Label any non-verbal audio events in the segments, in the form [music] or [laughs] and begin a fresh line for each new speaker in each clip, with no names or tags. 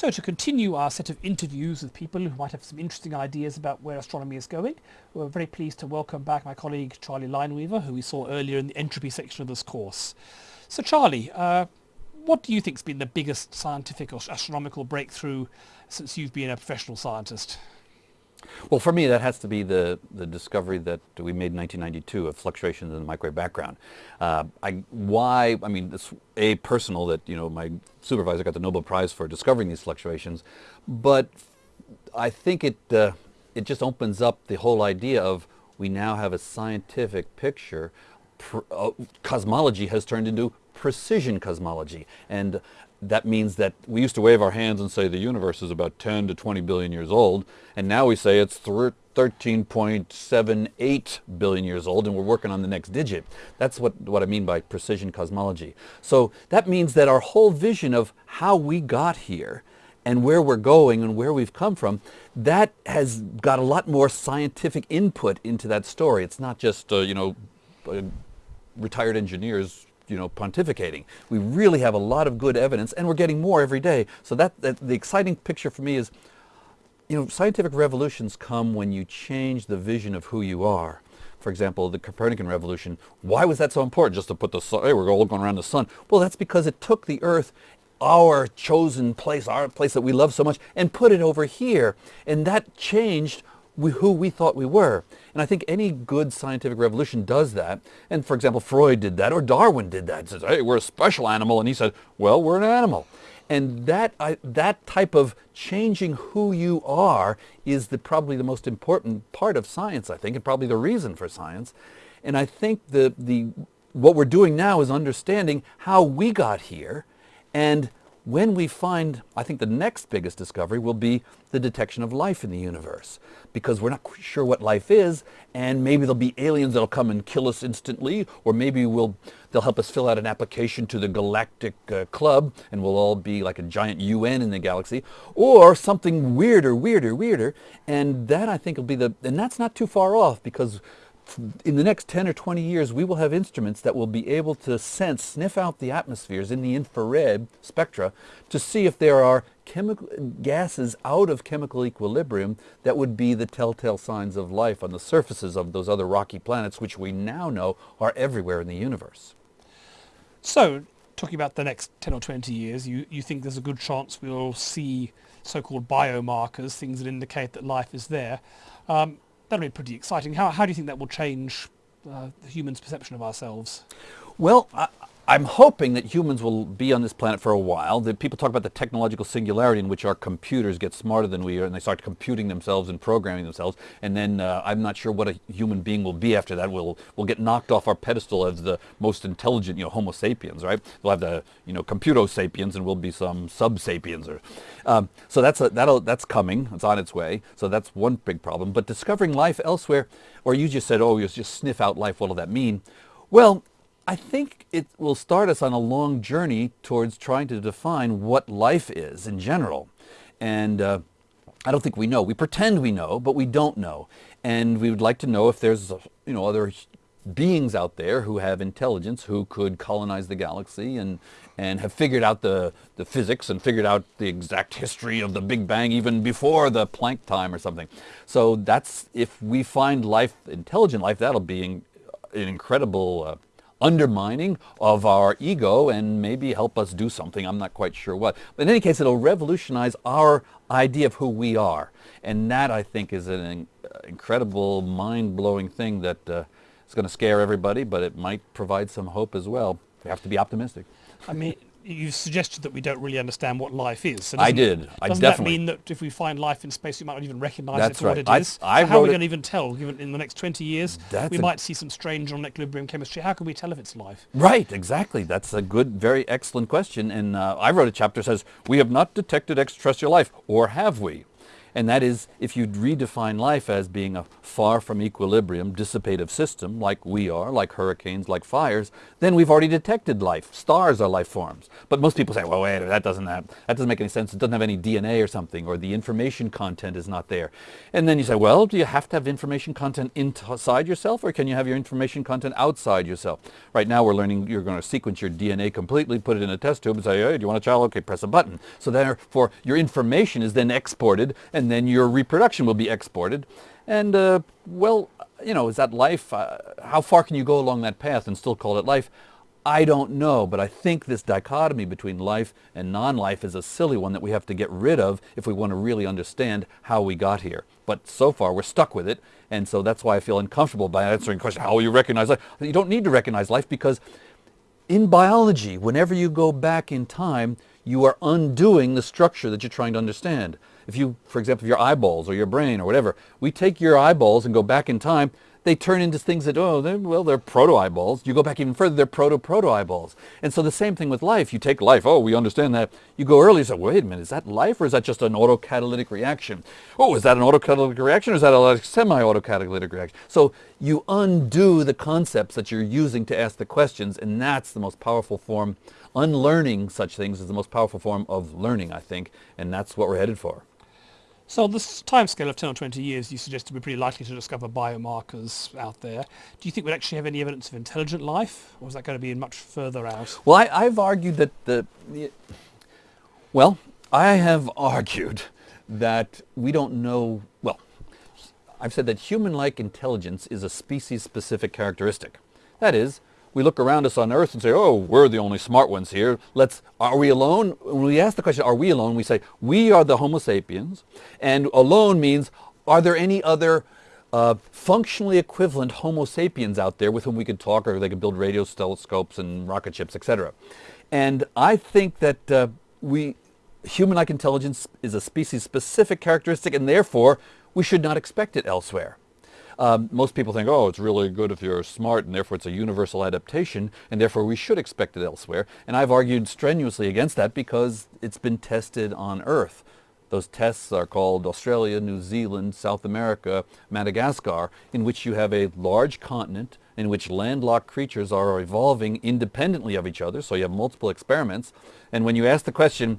So to continue our set of interviews with people who might have some interesting ideas about where astronomy is going, we're very pleased to welcome back my colleague Charlie Lineweaver, who we saw earlier in the entropy section of this course. So Charlie, uh, what do you think has been the biggest scientific or astronomical breakthrough since you've been a professional scientist?
Well, for me, that has to be the, the discovery that we made in 1992 of fluctuations in the microwave background. Uh, I, why, I mean, it's a personal that, you know, my supervisor got the Nobel Prize for discovering these fluctuations, but I think it, uh, it just opens up the whole idea of we now have a scientific picture. Uh, cosmology has turned into precision cosmology. And that means that we used to wave our hands and say the universe is about 10 to 20 billion years old, and now we say it's 13.78 billion years old, and we're working on the next digit. That's what, what I mean by precision cosmology. So that means that our whole vision of how we got here and where we're going and where we've come from, that has got a lot more scientific input into that story. It's not just, uh, you know, uh, retired engineers you know, pontificating. We really have a lot of good evidence, and we're getting more every day. So that, that the exciting picture for me is, you know, scientific revolutions come when you change the vision of who you are. For example, the Copernican revolution, why was that so important? Just to put the sun, hey, we're all going around the sun. Well, that's because it took the Earth our chosen place, our place that we love so much, and put it over here. And that changed we, who we thought we were. And I think any good scientific revolution does that. And for example, Freud did that, or Darwin did that. He says, hey, we're a special animal. And he said, well, we're an animal. And that, I, that type of changing who you are is the, probably the most important part of science, I think, and probably the reason for science. And I think the, the, what we're doing now is understanding how we got here and when we find, I think the next biggest discovery will be the detection of life in the universe. Because we're not sure what life is and maybe there'll be aliens that'll come and kill us instantly or maybe we'll, they'll help us fill out an application to the galactic uh, club and we'll all be like a giant UN in the galaxy or something weirder, weirder, weirder. And that I think will be the, and that's not too far off because in the next 10 or 20 years, we will have instruments that will be able to sense, sniff out the atmospheres in the infrared spectra to see if there are chemical gases out of chemical equilibrium that would be the telltale signs of life on the surfaces of those other rocky planets, which we now know are everywhere in the universe.
So, talking about the next 10 or 20 years, you, you think there's a good chance we'll see so-called biomarkers, things that indicate that life is there. Um, that'll be pretty exciting. How, how do you think that will change uh, the human's perception of ourselves?
Well, I'm hoping that humans will be on this planet for a while. The people talk about the technological singularity in which our computers get smarter than we are and they start computing themselves and programming themselves. And then uh, I'm not sure what a human being will be after that. We'll, we'll get knocked off our pedestal as the most intelligent, you know, Homo sapiens, right? We'll have the, you know, computo sapiens and we'll be some sub-sapiens. Or, um, so that's, a, that'll, that's coming. It's on its way. So that's one big problem. But discovering life elsewhere, or you just said, oh, you just sniff out life. What will that mean? Well, I think it will start us on a long journey towards trying to define what life is in general. And uh, I don't think we know. We pretend we know, but we don't know. And we would like to know if there's, you know, other beings out there who have intelligence who could colonize the galaxy and, and have figured out the, the physics and figured out the exact history of the Big Bang even before the Planck time or something. So that's, if we find life, intelligent life, that'll be an, an incredible uh, undermining of our ego and maybe help us do something. I'm not quite sure what. But in any case, it'll revolutionize our idea of who we are. And that, I think, is an incredible, mind-blowing thing that uh, is going to scare everybody, but it might provide some hope as well. We have to be optimistic.
I mean, you suggested that we don't really understand what life is.
So I did. I
doesn't
definitely.
that mean that if we find life in space, we might not even recognise
That's
it
right.
what it is?
I, I
How are we going to even tell? Given in the next 20 years, we might see some strange non-equilibrium chemistry. How can we tell if it's life?
Right, exactly. That's a good, very excellent question. And uh, I wrote a chapter that says, we have not detected extraterrestrial life, or have we? And that is, if you redefine life as being a far from equilibrium, dissipative system, like we are, like hurricanes, like fires, then we've already detected life. Stars are life forms. But most people say, well, wait, that doesn't, have, that doesn't make any sense. It doesn't have any DNA or something, or the information content is not there. And then you say, well, do you have to have information content inside yourself, or can you have your information content outside yourself? Right now we're learning you're going to sequence your DNA completely, put it in a test tube, and say, hey, do you want a child? Okay, press a button. So therefore, your information is then exported, and then your reproduction will be exported. And, uh, well, you know, is that life? Uh, how far can you go along that path and still call it life? I don't know, but I think this dichotomy between life and non-life is a silly one that we have to get rid of if we want to really understand how we got here. But so far, we're stuck with it, and so that's why I feel uncomfortable by answering the question, how will you recognize life? You don't need to recognize life because in biology, whenever you go back in time, you are undoing the structure that you're trying to understand. If you, for example, your eyeballs or your brain or whatever, we take your eyeballs and go back in time, they turn into things that, oh, they're, well, they're proto-eyeballs. You go back even further, they're proto-proto-eyeballs. And so the same thing with life. You take life, oh, we understand that. You go early, you say, wait a minute, is that life or is that just an autocatalytic reaction? Oh, is that an autocatalytic reaction or is that a semi-autocatalytic reaction? So you undo the concepts that you're using to ask the questions, and that's the most powerful form. Unlearning such things is the most powerful form of learning, I think, and that's what we're headed for.
So on this time scale of 10 or 20 years, you suggest we're pretty likely to discover biomarkers out there. Do you think we'd actually have any evidence of intelligent life, or is that going to be much further out?
Well, I, have argued that the, the, well, I have [laughs] argued that we don't know, well, I've said that human-like intelligence is a species-specific characteristic. That is, we look around us on Earth and say, oh, we're the only smart ones here. Let's, are we alone? When we ask the question, are we alone? We say, we are the Homo sapiens. And alone means, are there any other uh, functionally equivalent Homo sapiens out there with whom we could talk or they could build radio telescopes and rocket ships, etc. And I think that uh, we, human-like intelligence is a species-specific characteristic and therefore we should not expect it elsewhere. Um, most people think, oh, it's really good if you're smart and therefore it's a universal adaptation and therefore we should expect it elsewhere. And I've argued strenuously against that because it's been tested on Earth. Those tests are called Australia, New Zealand, South America, Madagascar, in which you have a large continent in which landlocked creatures are evolving independently of each other, so you have multiple experiments. And when you ask the question,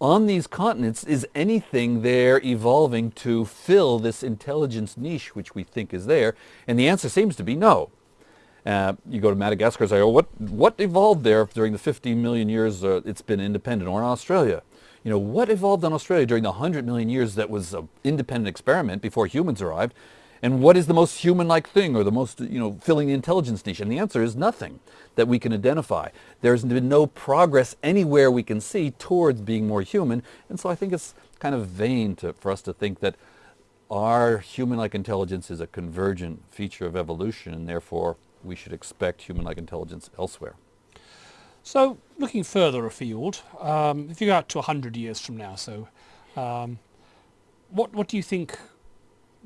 on these continents, is anything there evolving to fill this intelligence niche which we think is there? And the answer seems to be no. Uh, you go to Madagascar and say, oh, what, what evolved there during the 50 million years uh, it's been independent, or in Australia? You know, what evolved in Australia during the 100 million years that was an independent experiment before humans arrived? And what is the most human-like thing or the most, you know, filling the intelligence niche? And the answer is nothing that we can identify. There's been no progress anywhere we can see towards being more human. And so I think it's kind of vain to, for us to think that our human-like intelligence is a convergent feature of evolution and therefore we should expect human-like intelligence elsewhere.
So looking further afield, um, if you go out to 100 years from now, so um, what, what do you think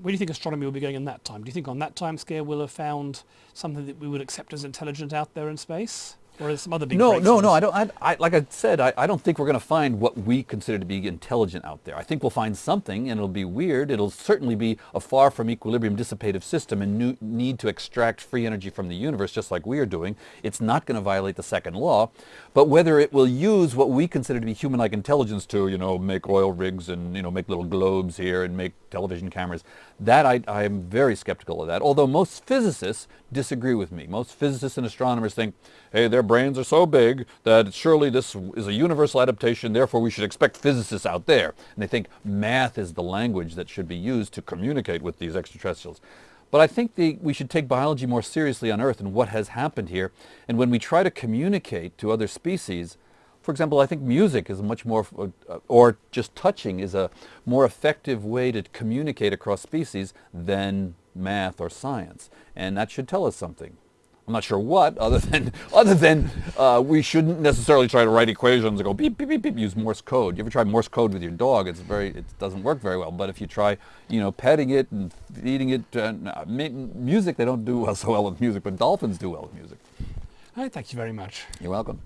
where do you think astronomy will be going in that time? Do you think on that time scale we'll have found something that we would accept as intelligent out there in space? Or some other big
No, no, no. I don't. I, I, like I said, I, I don't think we're going to find what we consider to be intelligent out there. I think we'll find something, and it'll be weird. It'll certainly be a far from equilibrium dissipative system and new, need to extract free energy from the universe, just like we are doing. It's not going to violate the second law, but whether it will use what we consider to be human-like intelligence to, you know, make oil rigs and you know make little globes here and make television cameras, that I, I am very skeptical of that. Although most physicists disagree with me. Most physicists and astronomers think, hey, they're brains are so big that surely this is a universal adaptation, therefore we should expect physicists out there. And they think math is the language that should be used to communicate with these extraterrestrials. But I think the, we should take biology more seriously on Earth and what has happened here. And when we try to communicate to other species, for example, I think music is much more, uh, or just touching is a more effective way to communicate across species than math or science. And that should tell us something. I'm not sure what, [laughs] other than other than uh, we shouldn't necessarily try to write equations and go beep beep beep beep. Use Morse code. You ever try Morse code with your dog? It's very it doesn't work very well. But if you try, you know, petting it and feeding it, uh, music they don't do well so well with music, but dolphins do well with music.
All right, thank you very much.
You're welcome.